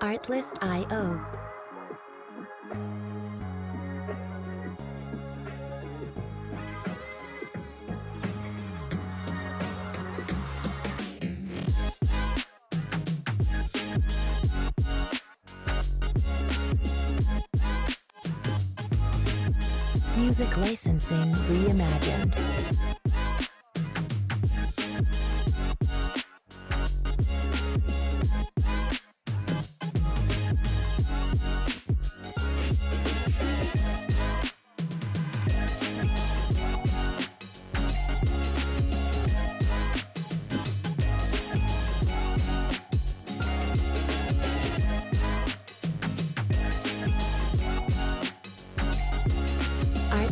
Artlist.io. Music licensing reimagined.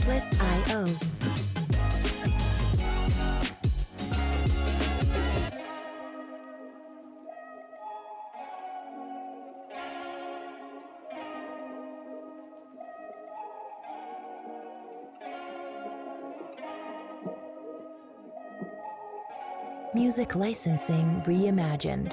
Artlist.io. Music licensing reimagined.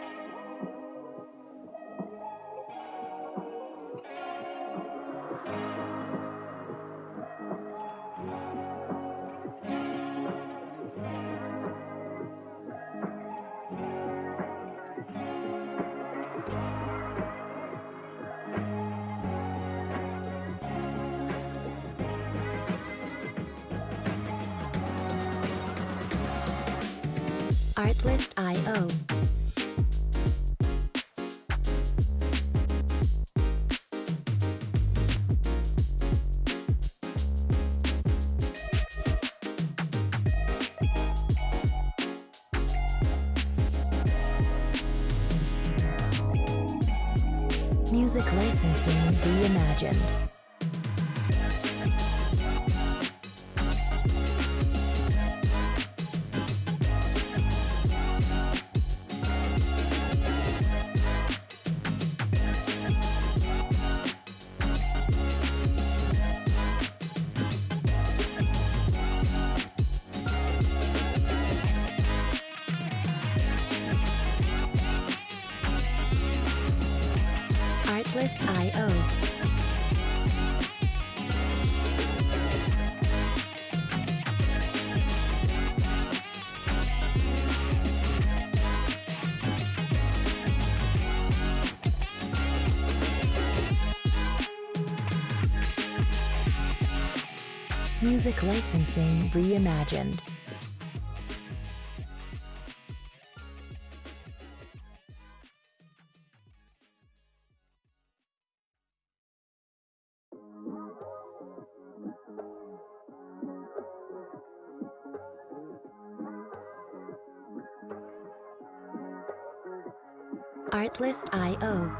Artlist.io. Music licensing reimagined. Artlist.io. Music licensing reimagined. Artlist.io.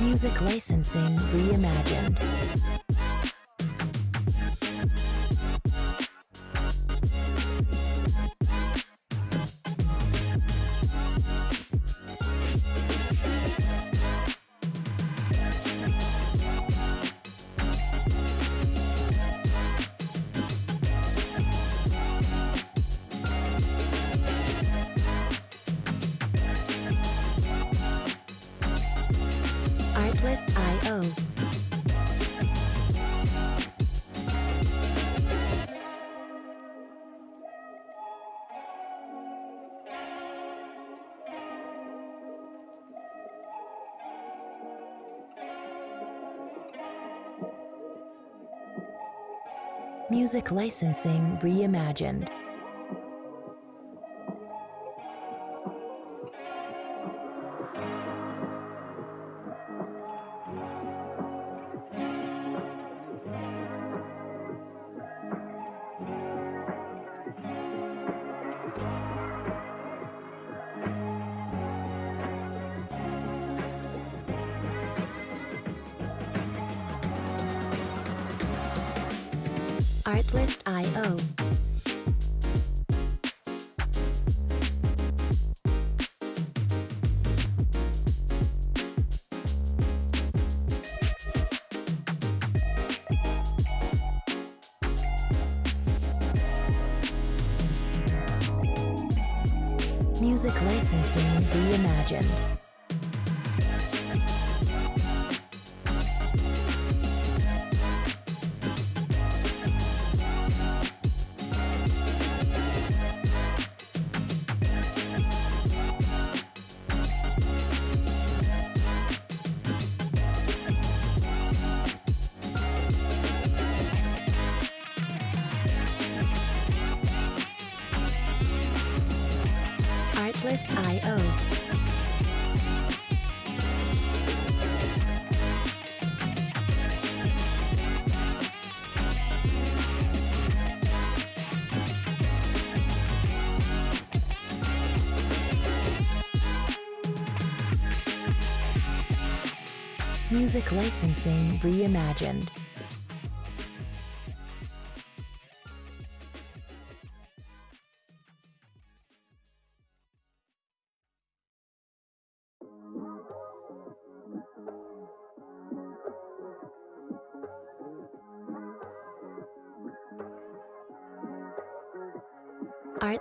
Music licensing reimagined. Music licensing reimagined. Artlist.io Music licensing reimagined. Artlist.io. Music licensing reimagined.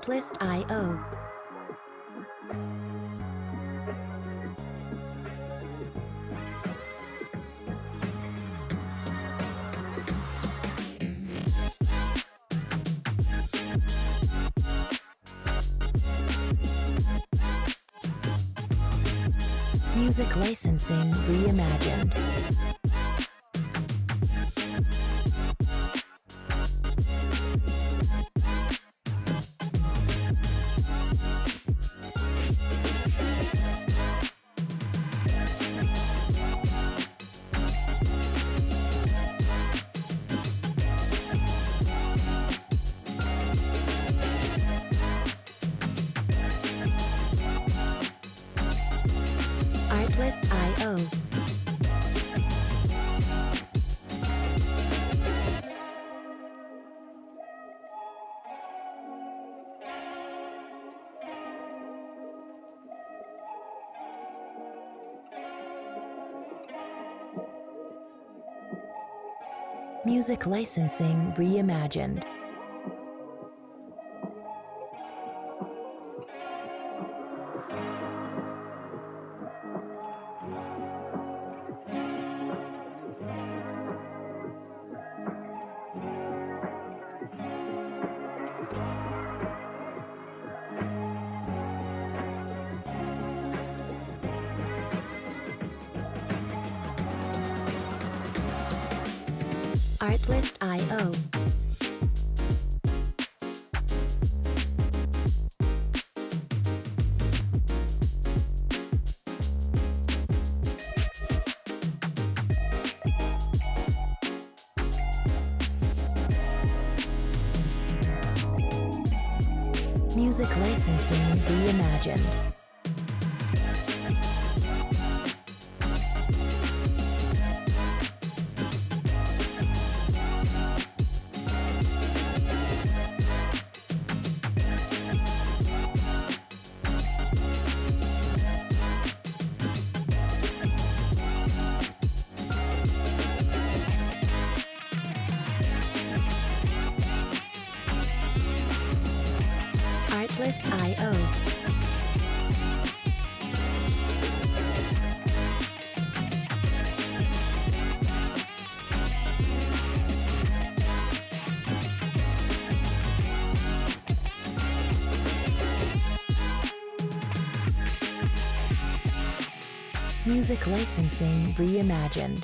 Artlist.io. Music licensing reimagined. Music licensing reimagined. Artlist.io. Music licensing reimagined. Music licensing reimagined.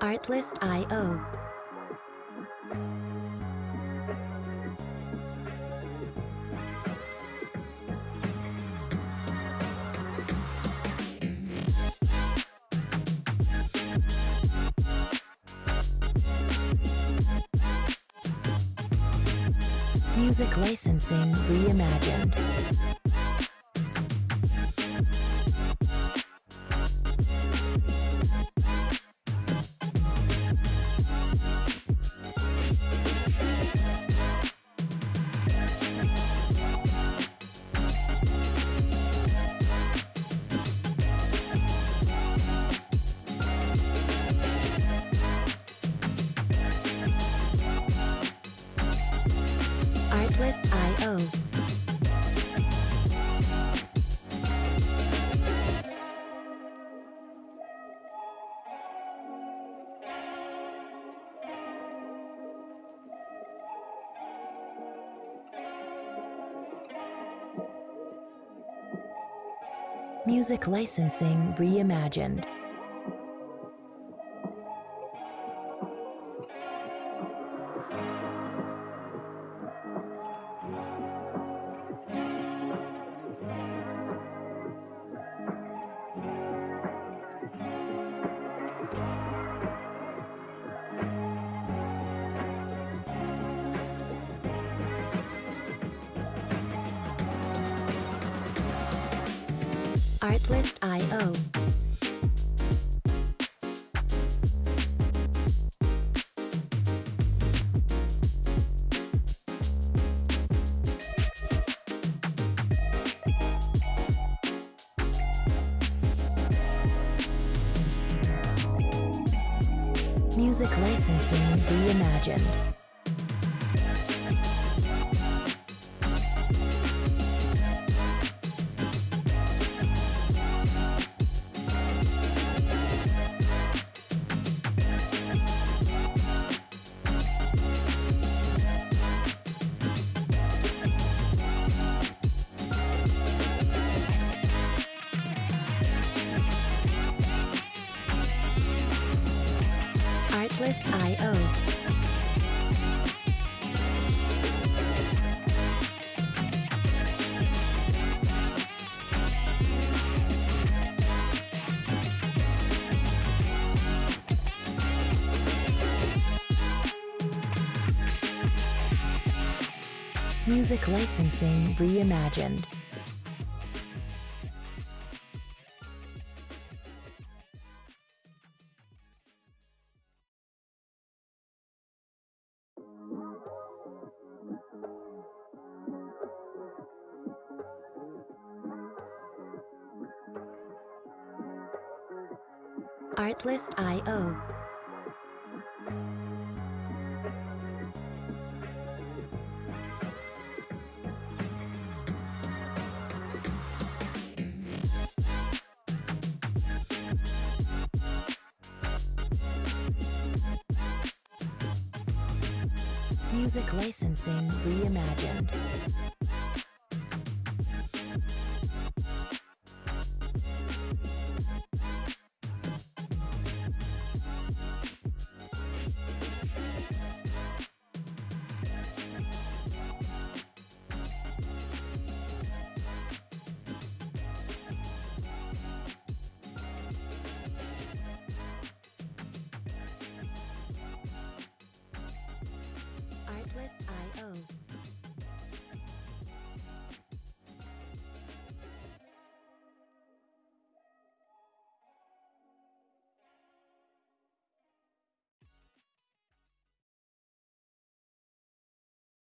Artlist.io. Music licensing reimagined. Music licensing reimagined. Artlist.io. Music licensing reimagined. Music licensing reimagined. Artlist.io. Music licensing reimagined. below.